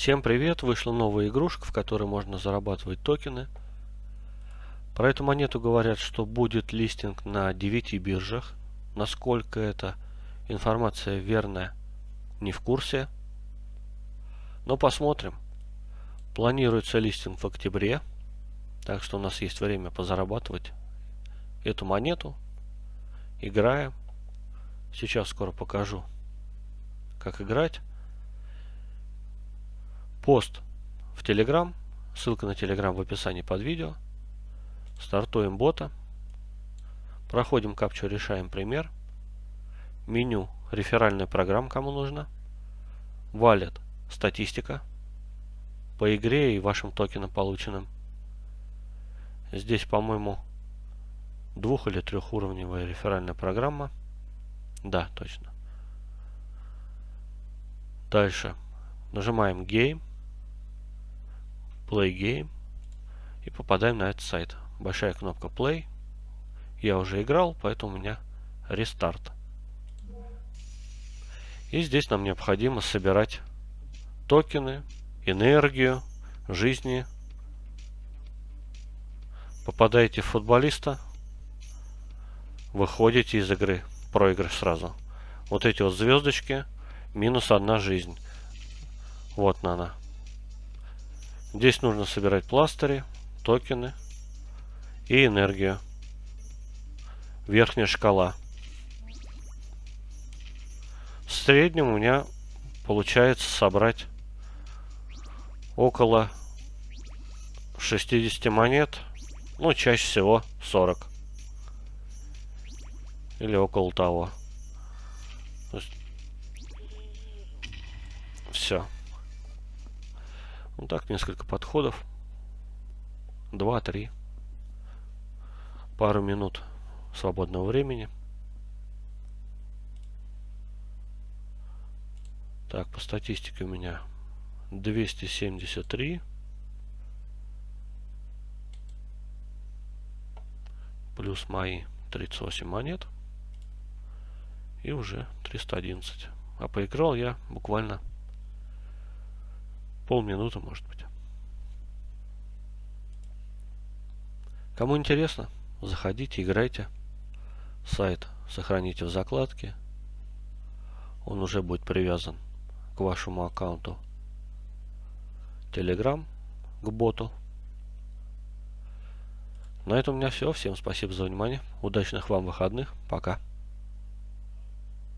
Всем привет! Вышла новая игрушка, в которой можно зарабатывать токены. Про эту монету говорят, что будет листинг на 9 биржах. Насколько эта информация верная, не в курсе. Но посмотрим. Планируется листинг в октябре. Так что у нас есть время позарабатывать эту монету. Играем. Сейчас скоро покажу, как играть пост в Telegram. Ссылка на Telegram в описании под видео. Стартуем бота. Проходим капчу, решаем пример. Меню реферальная программа, кому нужно. Валет статистика по игре и вашим токенам полученным. Здесь, по-моему, двух- или трехуровневая реферальная программа. Да, точно. Дальше. Нажимаем Game. Play Game и попадаем на этот сайт. Большая кнопка Play. Я уже играл, поэтому у меня рестарт. И здесь нам необходимо собирать токены, энергию, жизни. Попадаете в футболиста, выходите из игры. Проигрыш сразу. Вот эти вот звездочки, минус одна жизнь. Вот она. Здесь нужно собирать пластыри, токены и энергию. Верхняя шкала. В среднем у меня получается собрать около 60 монет. Ну, чаще всего 40. Или около того. Все. Вот так, несколько подходов. Два-три. Пару минут свободного времени. Так, по статистике у меня 273. Плюс мои 38 монет. И уже 311. А поиграл я буквально полминуты, может быть. Кому интересно, заходите, играйте. Сайт сохраните в закладке. Он уже будет привязан к вашему аккаунту Telegram, к боту. На этом у меня все. Всем спасибо за внимание. Удачных вам выходных. Пока.